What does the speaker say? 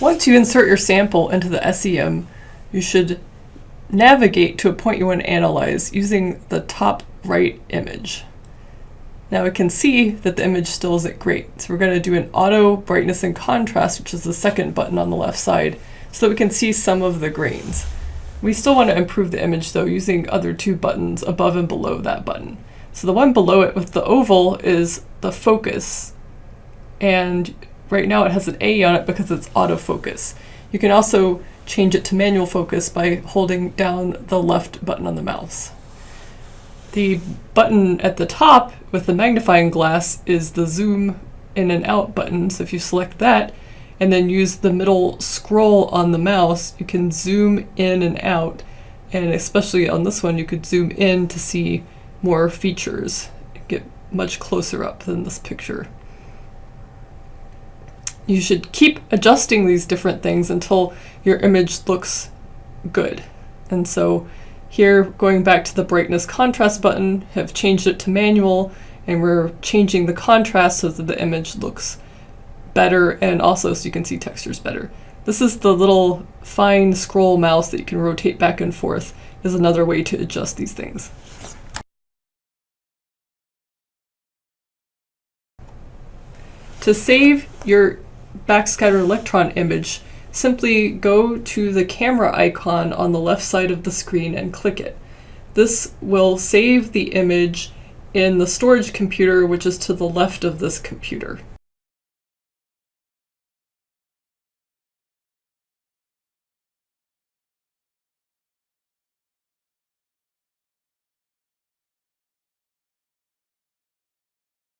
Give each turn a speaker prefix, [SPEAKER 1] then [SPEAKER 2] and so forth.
[SPEAKER 1] Once you insert your sample into the SEM, you should navigate to a point you want to analyze using the top right image. Now we can see that the image still isn't great, so we're going to do an auto brightness and contrast, which is the second button on the left side, so that we can see some of the grains. We still want to improve the image though using other two buttons above and below that button. So the one below it with the oval is the focus. And right now it has an A on it because it's autofocus. You can also change it to manual focus by holding down the left button on the mouse. The button at the top with the magnifying glass is the zoom in and out button. So if you select that and then use the middle scroll on the mouse, you can zoom in and out. And especially on this one, you could zoom in to see more features, get much closer up than this picture. You should keep adjusting these different things until your image looks good. And so here, going back to the brightness contrast button, have changed it to manual, and we're changing the contrast so that the image looks better and also so you can see textures better. This is the little fine scroll mouse that you can rotate back and forth is another way to adjust these things. To save your backscatter electron image, simply go to the camera icon on the left side of the screen and click it. This will save the image in the storage computer, which is to the left of this computer.